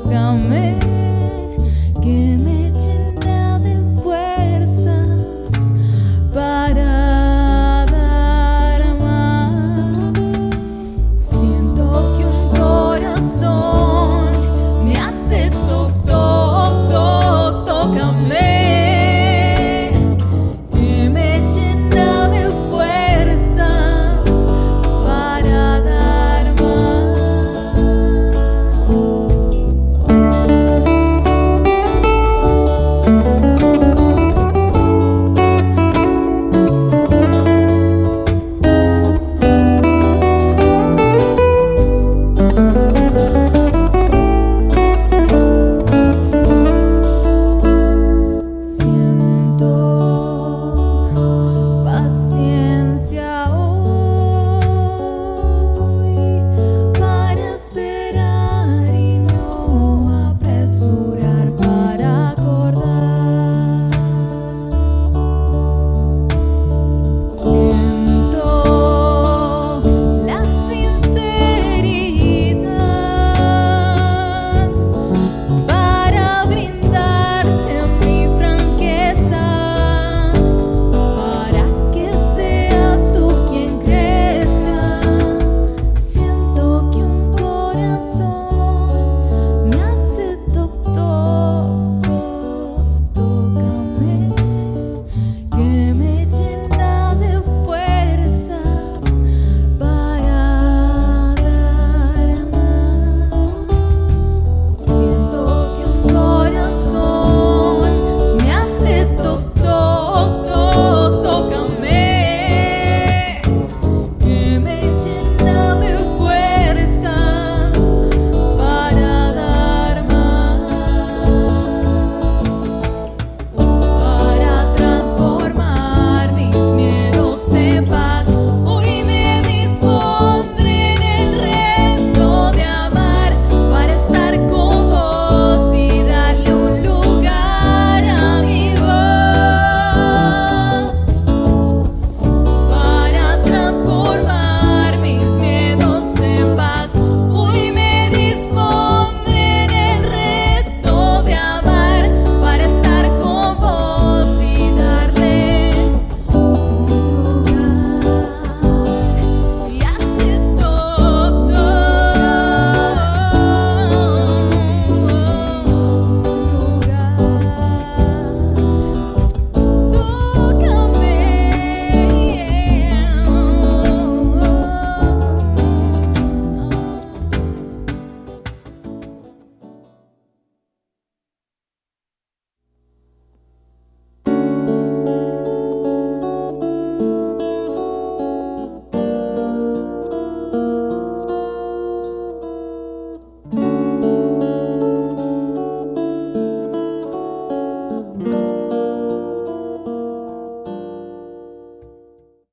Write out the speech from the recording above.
tócame.